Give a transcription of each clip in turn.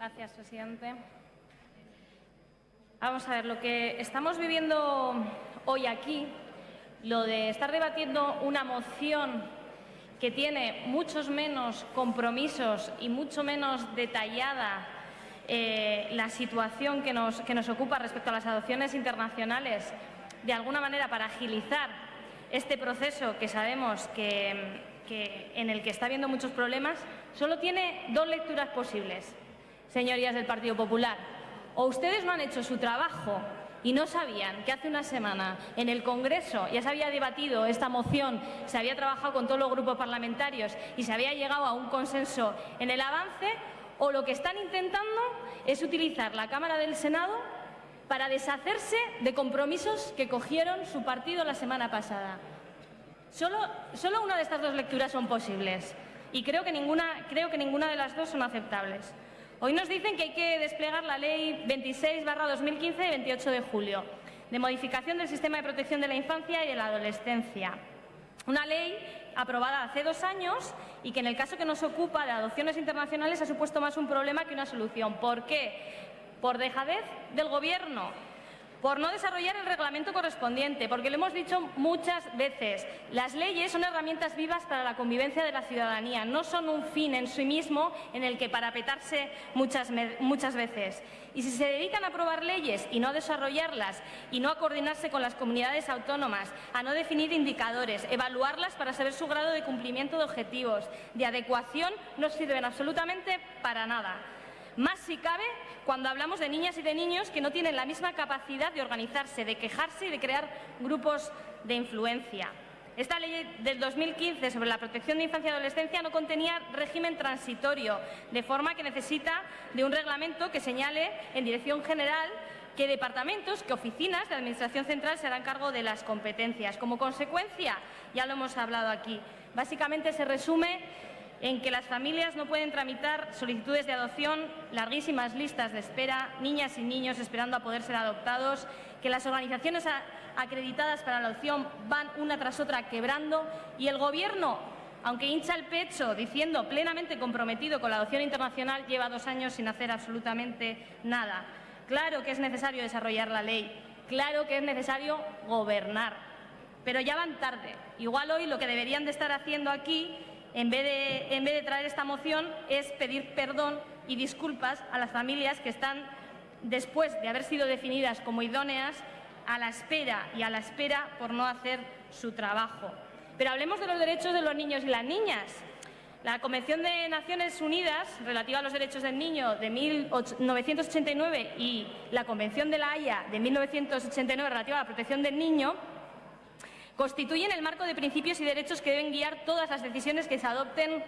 Gracias, presidente. Vamos a ver, lo que estamos viviendo hoy aquí, lo de estar debatiendo una moción que tiene muchos menos compromisos y mucho menos detallada eh, la situación que nos, que nos ocupa respecto a las adopciones internacionales, de alguna manera para agilizar este proceso que sabemos que, que en el que está habiendo muchos problemas, solo tiene dos lecturas posibles señorías del Partido Popular. O ustedes no han hecho su trabajo y no sabían que hace una semana en el Congreso ya se había debatido esta moción, se había trabajado con todos los grupos parlamentarios y se había llegado a un consenso en el avance, o lo que están intentando es utilizar la Cámara del Senado para deshacerse de compromisos que cogieron su partido la semana pasada. Solo, solo una de estas dos lecturas son posibles y creo que ninguna, creo que ninguna de las dos son aceptables. Hoy nos dicen que hay que desplegar la Ley 26-2015 de 28 de julio de modificación del sistema de protección de la infancia y de la adolescencia. Una ley aprobada hace dos años y que en el caso que nos ocupa de adopciones internacionales ha supuesto más un problema que una solución. ¿Por qué? Por dejadez del Gobierno por no desarrollar el reglamento correspondiente, porque lo hemos dicho muchas veces, las leyes son herramientas vivas para la convivencia de la ciudadanía, no son un fin en sí mismo en el que parapetarse muchas, muchas veces. Y si se dedican a aprobar leyes y no a desarrollarlas y no a coordinarse con las comunidades autónomas, a no definir indicadores, evaluarlas para saber su grado de cumplimiento de objetivos, de adecuación, no sirven absolutamente para nada. Más si cabe cuando hablamos de niñas y de niños que no tienen la misma capacidad de organizarse, de quejarse y de crear grupos de influencia. Esta ley del 2015 sobre la protección de infancia y adolescencia no contenía régimen transitorio, de forma que necesita de un reglamento que señale en dirección general qué departamentos, qué oficinas de Administración Central se harán cargo de las competencias. Como consecuencia, ya lo hemos hablado aquí, básicamente se resume en que las familias no pueden tramitar solicitudes de adopción, larguísimas listas de espera, niñas y niños esperando a poder ser adoptados, que las organizaciones acreditadas para la adopción van una tras otra quebrando y el Gobierno, aunque hincha el pecho diciendo plenamente comprometido con la adopción internacional, lleva dos años sin hacer absolutamente nada. Claro que es necesario desarrollar la ley, claro que es necesario gobernar, pero ya van tarde. Igual hoy lo que deberían de estar haciendo aquí en vez, de, traer esta moción, es pedir perdón y disculpas a las familias que están, después de haber sido definidas como idóneas, a la espera y a la espera por no hacer su trabajo. Pero hablemos de los derechos de los niños y las niñas. La Convención de Naciones Unidas relativa a los derechos del niño de 1989 y la Convención de la Haya de 1989 relativa a la protección del niño constituyen el marco de principios y derechos que deben guiar todas las decisiones que se adopten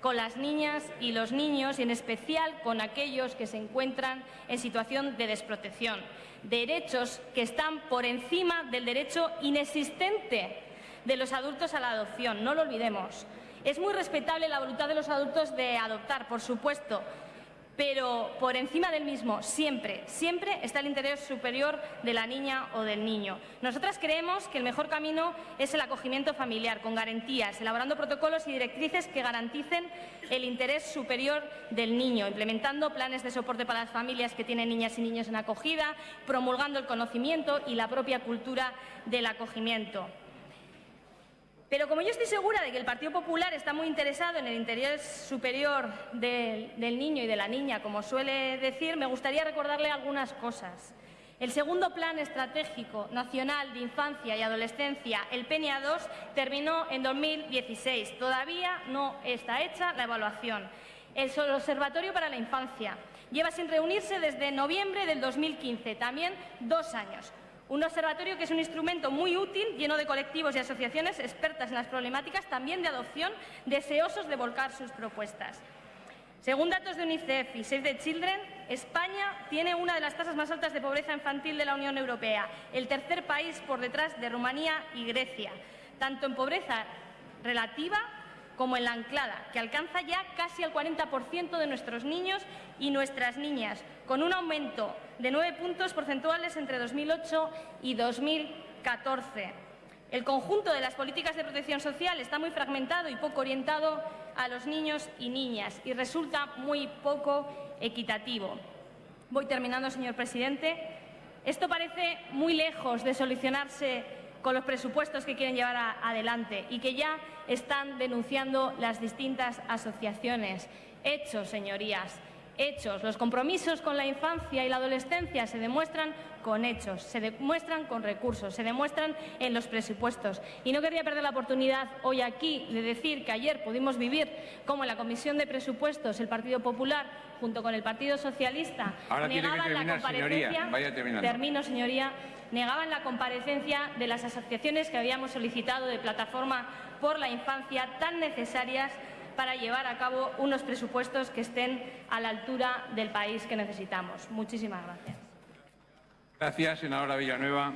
con las niñas y los niños y en especial con aquellos que se encuentran en situación de desprotección. Derechos que están por encima del derecho inexistente de los adultos a la adopción, no lo olvidemos. Es muy respetable la voluntad de los adultos de adoptar, por supuesto, pero por encima del mismo, siempre, siempre está el interés superior de la niña o del niño. Nosotras creemos que el mejor camino es el acogimiento familiar, con garantías, elaborando protocolos y directrices que garanticen el interés superior del niño, implementando planes de soporte para las familias que tienen niñas y niños en acogida, promulgando el conocimiento y la propia cultura del acogimiento. Pero como yo estoy segura de que el Partido Popular está muy interesado en el interés superior del, niño y de la niña, como suele decir, me gustaría recordarle algunas cosas. El segundo Plan Estratégico Nacional de Infancia y Adolescencia, el PNA 2, terminó en 2016. Todavía no está hecha la evaluación. El Observatorio para la Infancia lleva sin reunirse desde noviembre del 2015, también dos años. Un observatorio que es un instrumento muy útil, lleno de colectivos y asociaciones expertas en las problemáticas también de adopción, deseosos de volcar sus propuestas. Según datos de UNICEF y Save the Children, España tiene una de las tasas más altas de pobreza infantil de la Unión Europea, el tercer país por detrás de Rumanía y Grecia, tanto en pobreza relativa como en la anclada, que alcanza ya casi el 40% de nuestros niños y nuestras niñas, con un aumento de nueve puntos porcentuales entre 2008 y 2014. El conjunto de las políticas de protección social está muy fragmentado y poco orientado a los niños y niñas y resulta muy poco equitativo. Voy terminando, señor presidente. Esto parece muy lejos de solucionarse con los presupuestos que quieren llevar adelante y que ya están denunciando las distintas asociaciones. Hechos, señorías, hechos. Los compromisos con la infancia y la adolescencia se demuestran con hechos, se demuestran con recursos, se demuestran en los presupuestos. Y no querría perder la oportunidad hoy aquí de decir que ayer pudimos vivir cómo en la Comisión de Presupuestos el Partido Popular, junto con el Partido Socialista, Ahora negaban la señoría. comparecencia. Vaya. Termino, señoría. Negaban la comparecencia de las asociaciones que habíamos solicitado de Plataforma por la Infancia tan necesarias para llevar a cabo unos presupuestos que estén a la altura del país que necesitamos. Muchísimas gracias. Gracias, Villanueva.